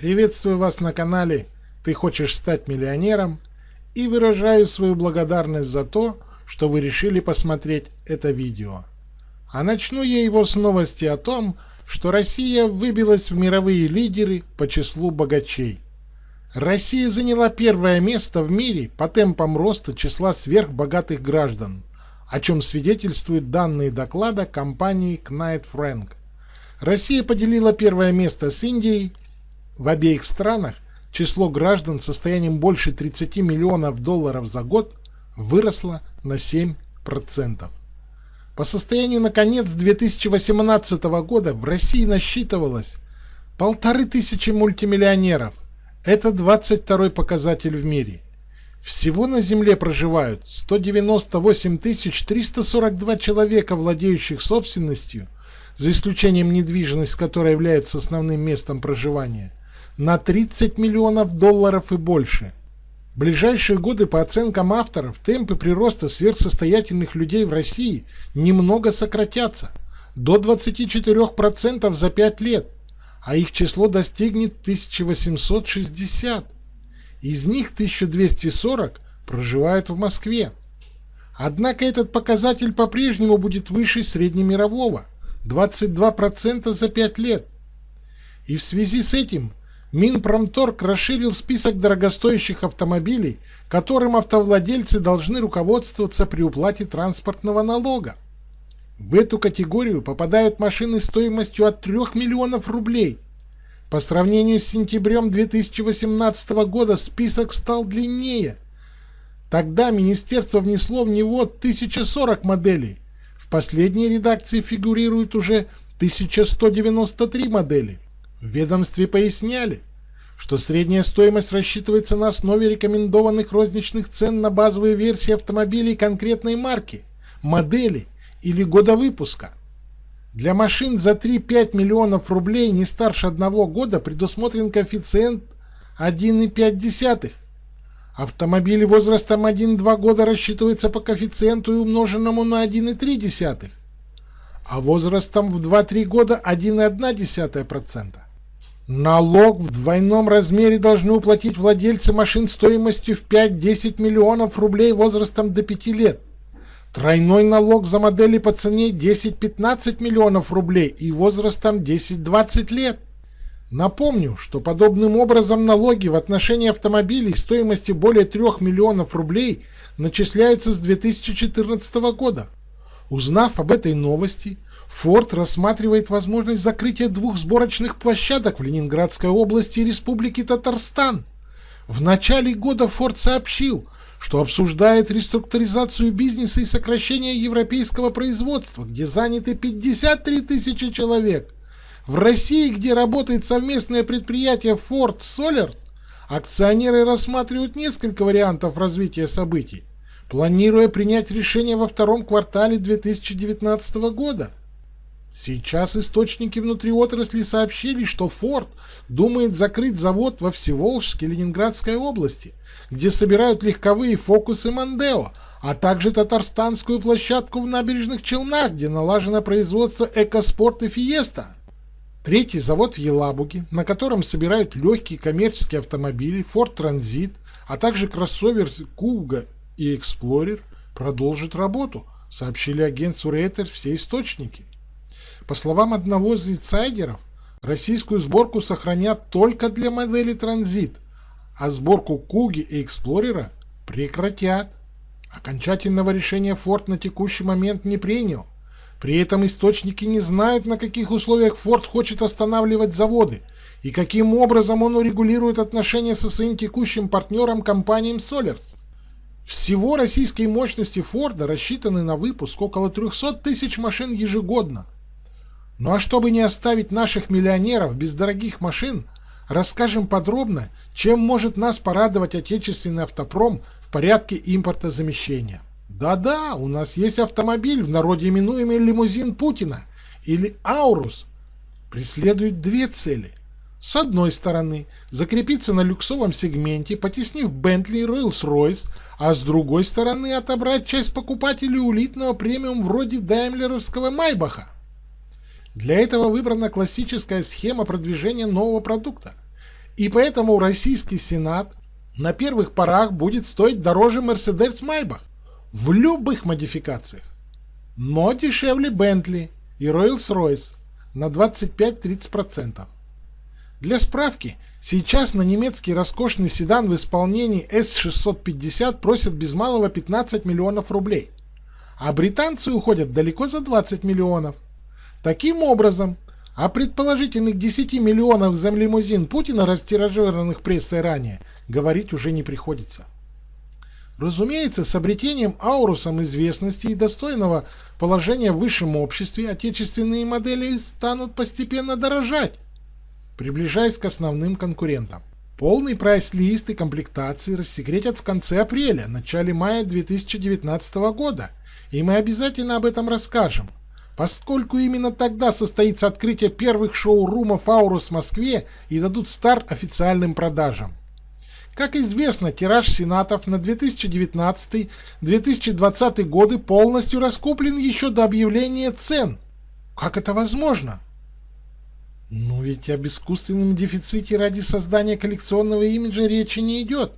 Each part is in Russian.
Приветствую вас на канале «Ты хочешь стать миллионером» и выражаю свою благодарность за то, что вы решили посмотреть это видео. А начну я его с новости о том, что Россия выбилась в мировые лидеры по числу богачей. Россия заняла первое место в мире по темпам роста числа сверхбогатых граждан, о чем свидетельствуют данные доклада компании Knight Frank. Россия поделила первое место с Индией в обеих странах число граждан с состоянием больше 30 миллионов долларов за год выросло на 7%. По состоянию на конец 2018 года в России насчитывалось полторы тысячи мультимиллионеров. Это 22 показатель в мире. Всего на Земле проживают 198 342 человека, владеющих собственностью, за исключением недвижимости, которая является основным местом проживания – на 30 миллионов долларов и больше. В ближайшие годы, по оценкам авторов, темпы прироста сверхсостоятельных людей в России немного сократятся до 24% за 5 лет, а их число достигнет 1860. Из них 1240 проживают в Москве. Однако этот показатель по-прежнему будет выше среднемирового – 22% за 5 лет. И в связи с этим Минпромторг расширил список дорогостоящих автомобилей, которым автовладельцы должны руководствоваться при уплате транспортного налога. В эту категорию попадают машины стоимостью от 3 миллионов рублей. По сравнению с сентябрем 2018 года список стал длиннее. Тогда министерство внесло в него 1040 моделей. В последней редакции фигурирует уже 1193 модели. В ведомстве поясняли, что средняя стоимость рассчитывается на основе рекомендованных розничных цен на базовые версии автомобилей конкретной марки, модели или года выпуска. Для машин за 3-5 миллионов рублей не старше одного года предусмотрен коэффициент 1,5. Автомобили возрастом 1-2 года рассчитываются по коэффициенту умноженному на 1,3, а возрастом в 2-3 года 1,1%. Налог в двойном размере должны уплатить владельцы машин стоимостью в 5-10 миллионов рублей возрастом до 5 лет. Тройной налог за модели по цене 10-15 миллионов рублей и возрастом 10-20 лет. Напомню, что подобным образом налоги в отношении автомобилей стоимостью более 3 миллионов рублей начисляются с 2014 года. Узнав об этой новости, Форд рассматривает возможность закрытия двух сборочных площадок в Ленинградской области и Республике Татарстан. В начале года Форд сообщил, что обсуждает реструктуризацию бизнеса и сокращение европейского производства, где заняты 53 тысячи человек. В России, где работает совместное предприятие Ford Solar, акционеры рассматривают несколько вариантов развития событий, планируя принять решение во втором квартале 2019 года. Сейчас источники внутри отрасли сообщили, что Форд думает закрыть завод во Всеволжске Ленинградской области, где собирают легковые фокусы Мандео, а также татарстанскую площадку в набережных Челнах, где налажено производство Экоспорт и Фиеста. Третий завод в Елабуге, на котором собирают легкие коммерческие автомобили Ford Transit, а также кроссовер Kuga и Explorer, продолжит работу, сообщили агентству Reuters все источники. По словам одного из инсайдеров, российскую сборку сохранят только для модели Транзит, а сборку Куги и Эксплорера прекратят. Окончательного решения Ford на текущий момент не принял. При этом источники не знают, на каких условиях Ford хочет останавливать заводы и каким образом он урегулирует отношения со своим текущим партнером компанией Solers. Всего российские мощности Форда рассчитаны на выпуск около 300 тысяч машин ежегодно. Ну а чтобы не оставить наших миллионеров без дорогих машин, расскажем подробно, чем может нас порадовать отечественный автопром в порядке импортозамещения. Да-да, у нас есть автомобиль, в народе именуемый лимузин Путина или Аурус. Преследует две цели. С одной стороны, закрепиться на люксовом сегменте, потеснив Бентли и Rolls-Royce, а с другой стороны, отобрать часть покупателей улитного премиум вроде даймлеровского Майбаха. Для этого выбрана классическая схема продвижения нового продукта. И поэтому российский Сенат на первых порах будет стоить дороже Mercedes Maybach в любых модификациях, но дешевле Bentley и Rolls-Royce на 25-30%. Для справки, сейчас на немецкий роскошный седан в исполнении S650 просят без малого 15 миллионов рублей, а британцы уходят далеко за 20 миллионов. Таким образом, о предположительных 10 миллионах за лимузин Путина, растиражированных прессой ранее, говорить уже не приходится. Разумеется, с обретением аурусом известности и достойного положения в высшем обществе отечественные модели станут постепенно дорожать, приближаясь к основным конкурентам. Полный прайс-лист и комплектации рассекретят в конце апреля, начале мая 2019 года, и мы обязательно об этом расскажем, поскольку именно тогда состоится открытие первых шоурумов Аурус в Москве и дадут старт официальным продажам. Как известно, тираж Сенатов на 2019-2020 годы полностью раскуплен еще до объявления цен. Как это возможно? Ну ведь об искусственном дефиците ради создания коллекционного имиджа речи не идет.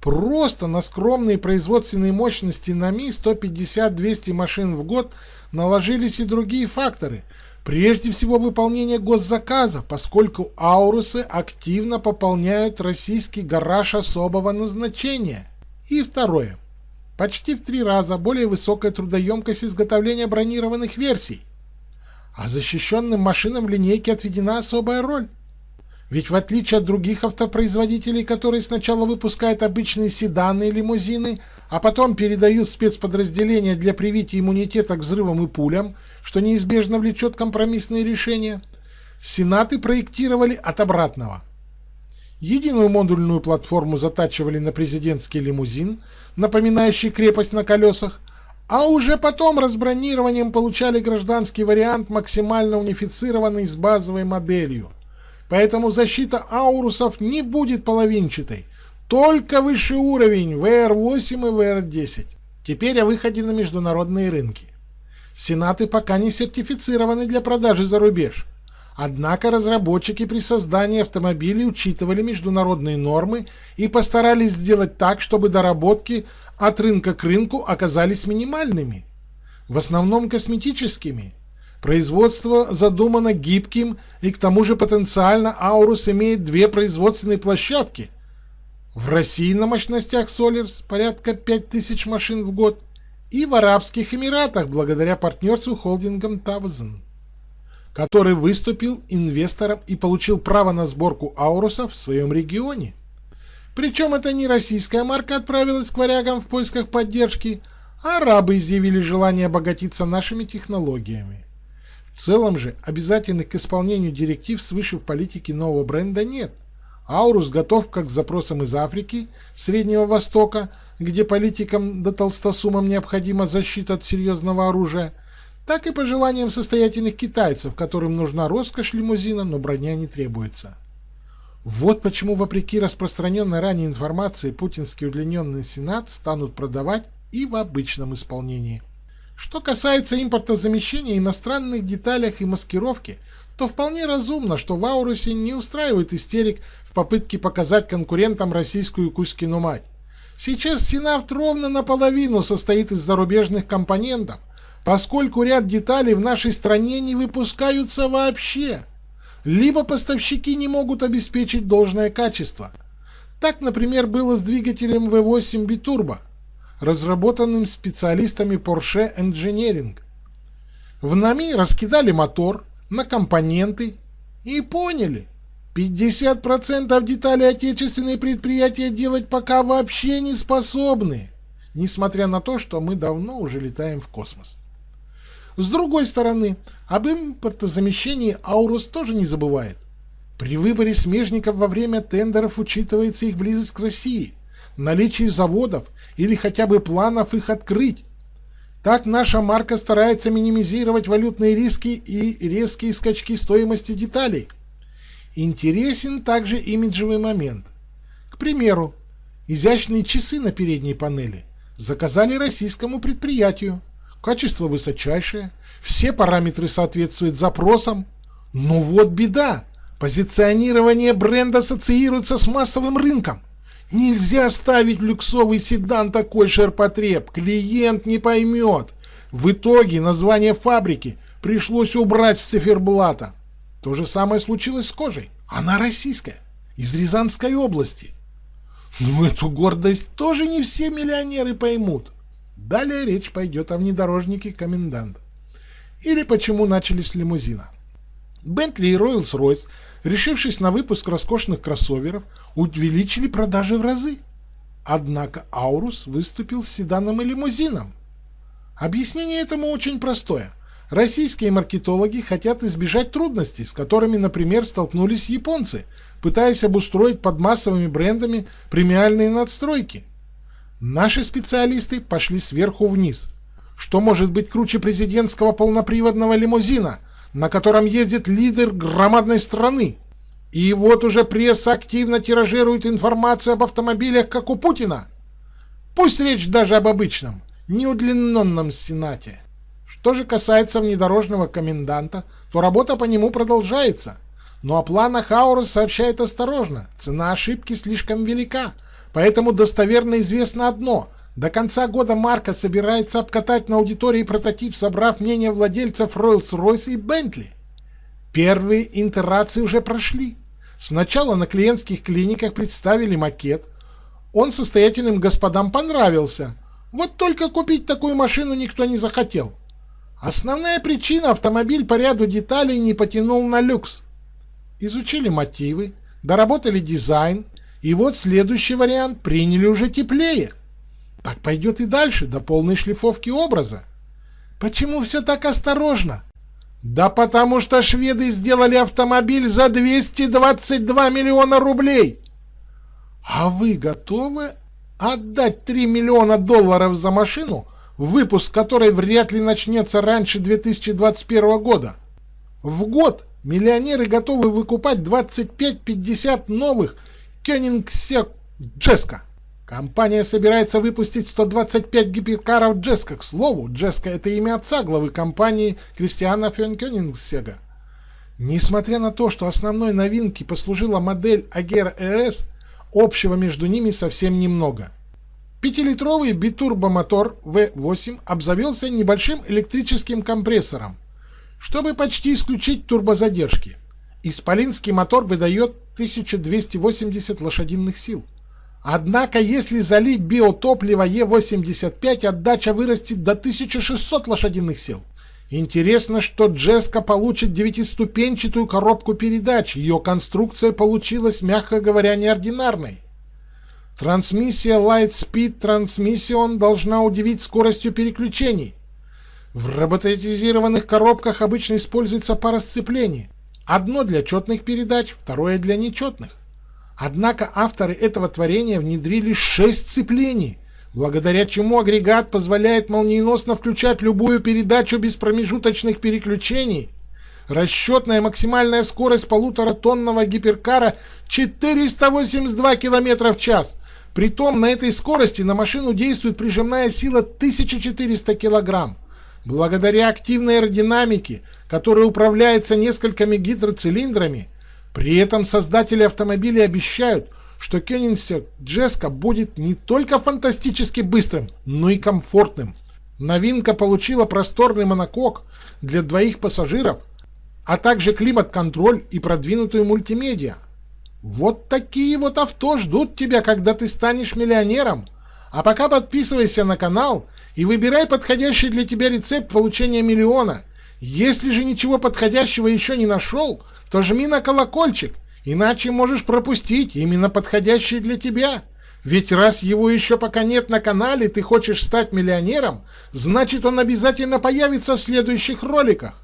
Просто на скромные производственные мощности на Ми 150-200 машин в год наложились и другие факторы. Прежде всего выполнение госзаказа, поскольку аурусы активно пополняют российский гараж особого назначения. И второе. Почти в три раза более высокая трудоемкость изготовления бронированных версий – а защищенным машинам в линейке отведена особая роль. Ведь в отличие от других автопроизводителей, которые сначала выпускают обычные седаны и лимузины, а потом передают спецподразделения для привития иммунитета к взрывам и пулям, что неизбежно влечет компромиссные решения, сенаты проектировали от обратного. Единую модульную платформу затачивали на президентский лимузин, напоминающий крепость на колесах, а уже потом разбронированием получали гражданский вариант, максимально унифицированный с базовой моделью. Поэтому защита аурусов не будет половинчатой, только высший уровень VR8 и VR10. Теперь о выходе на международные рынки. Сенаты пока не сертифицированы для продажи за рубеж. Однако разработчики при создании автомобилей учитывали международные нормы и постарались сделать так, чтобы доработки от рынка к рынку оказались минимальными, в основном косметическими. Производство задумано гибким и к тому же потенциально Аурус имеет две производственные площадки. В России на мощностях Solars порядка 5000 машин в год и в Арабских Эмиратах благодаря партнерству холдингом Тавзен, который выступил инвестором и получил право на сборку Аурусов в своем регионе. Причем это не российская марка отправилась к варягам в поисках поддержки, а арабы изъявили желание обогатиться нашими технологиями. В целом же обязательных к исполнению директив свыше в политике нового бренда нет. Аурус готов как к запросам из Африки, Среднего Востока, где политикам да толстосумам необходима защита от серьезного оружия, так и по желаниям состоятельных китайцев, которым нужна роскошь лимузина, но броня не требуется. Вот почему, вопреки распространенной ранее информации, путинский удлиненный сенат станут продавать и в обычном исполнении. Что касается импортозамещения иностранных деталях и маскировки, то вполне разумно, что в Аурусе не устраивает истерик в попытке показать конкурентам российскую Кузькину мать. Сейчас Сенавт ровно наполовину состоит из зарубежных компонентов, поскольку ряд деталей в нашей стране не выпускаются вообще либо поставщики не могут обеспечить должное качество. Так, например, было с двигателем V8 Biturbo, разработанным специалистами Porsche Engineering. В НАМИ раскидали мотор на компоненты и поняли, 50% деталей отечественные предприятия делать пока вообще не способны, несмотря на то, что мы давно уже летаем в космос. С другой стороны, об импортозамещении Аурус тоже не забывает. При выборе смежников во время тендеров учитывается их близость к России, наличие заводов или хотя бы планов их открыть. Так наша марка старается минимизировать валютные риски и резкие скачки стоимости деталей. Интересен также имиджевый момент. К примеру, изящные часы на передней панели заказали российскому предприятию качество высочайшее, все параметры соответствуют запросам. Но вот беда, Позиционирование бренда ассоциируется с массовым рынком. Нельзя ставить люксовый седан такой ширпотреб, клиент не поймет. В итоге название фабрики пришлось убрать с циферблата. То же самое случилось с кожей. Она российская, из Рязанской области. Но эту гордость тоже не все миллионеры поймут. Далее речь пойдет о внедорожнике комендант. Или почему начали с лимузина. Бентли и Ройлс-Ройс, решившись на выпуск роскошных кроссоверов, увеличили продажи в разы. Однако Аурус выступил с седаном и лимузином. Объяснение этому очень простое. Российские маркетологи хотят избежать трудностей, с которыми, например, столкнулись японцы, пытаясь обустроить под массовыми брендами премиальные надстройки. Наши специалисты пошли сверху вниз. Что может быть круче президентского полноприводного лимузина, на котором ездит лидер громадной страны? И вот уже пресса активно тиражирует информацию об автомобилях, как у Путина. Пусть речь даже об обычном, неудлиненном Сенате. Что же касается внедорожного коменданта, то работа по нему продолжается. Но о планах Аурус сообщает осторожно, цена ошибки слишком велика, поэтому достоверно известно одно – до конца года Марка собирается обкатать на аудитории прототип, собрав мнение владельцев Rolls-Royce и Bentley. Первые интерации уже прошли. Сначала на клиентских клиниках представили макет. Он состоятельным господам понравился. Вот только купить такую машину никто не захотел. Основная причина – автомобиль по ряду деталей не потянул на люкс. Изучили мотивы, доработали дизайн, и вот следующий вариант приняли уже теплее. Так пойдет и дальше, до полной шлифовки образа. Почему все так осторожно? Да потому что шведы сделали автомобиль за 222 миллиона рублей. А вы готовы отдать 3 миллиона долларов за машину, выпуск которой вряд ли начнется раньше 2021 года? В год миллионеры готовы выкупать 25-50 новых Кёнингсек Джеска. Компания собирается выпустить 125 гиперкаров Джеска. К слову, Джеска — это имя отца главы компании Кристиана Фенкёнингсега. Несмотря на то, что основной новинкой послужила модель Agera RS, общего между ними совсем немного. Пятилитровый битурбомотор V8 обзавелся небольшим электрическим компрессором, чтобы почти исключить турбозадержки. Исполинский мотор выдает 1280 лошадиных сил. Однако, если залить биотопливо Е85, отдача вырастет до 1600 лошадиных сил. Интересно, что Джеска получит девятиступенчатую коробку передач. Ее конструкция получилась, мягко говоря, неординарной. Трансмиссия Lightspeed Transmission должна удивить скоростью переключений. В роботизированных коробках обычно используется пара сцеплений. Одно для четных передач, второе для нечетных. Однако авторы этого творения внедрили шесть сцеплений, благодаря чему агрегат позволяет молниеносно включать любую передачу без промежуточных переключений. Расчетная максимальная скорость полуторатонного гиперкара 482 км в час. Притом на этой скорости на машину действует прижимная сила 1400 кг. Благодаря активной аэродинамике, которая управляется несколькими гидроцилиндрами, при этом создатели автомобилей обещают, что Koenigsegg Jeska будет не только фантастически быстрым, но и комфортным. Новинка получила просторный монокок для двоих пассажиров, а также климат-контроль и продвинутую мультимедиа. Вот такие вот авто ждут тебя, когда ты станешь миллионером. А пока подписывайся на канал и выбирай подходящий для тебя рецепт получения миллиона. Если же ничего подходящего еще не нашел – то жми на колокольчик, иначе можешь пропустить именно подходящий для тебя. Ведь раз его еще пока нет на канале, ты хочешь стать миллионером, значит он обязательно появится в следующих роликах.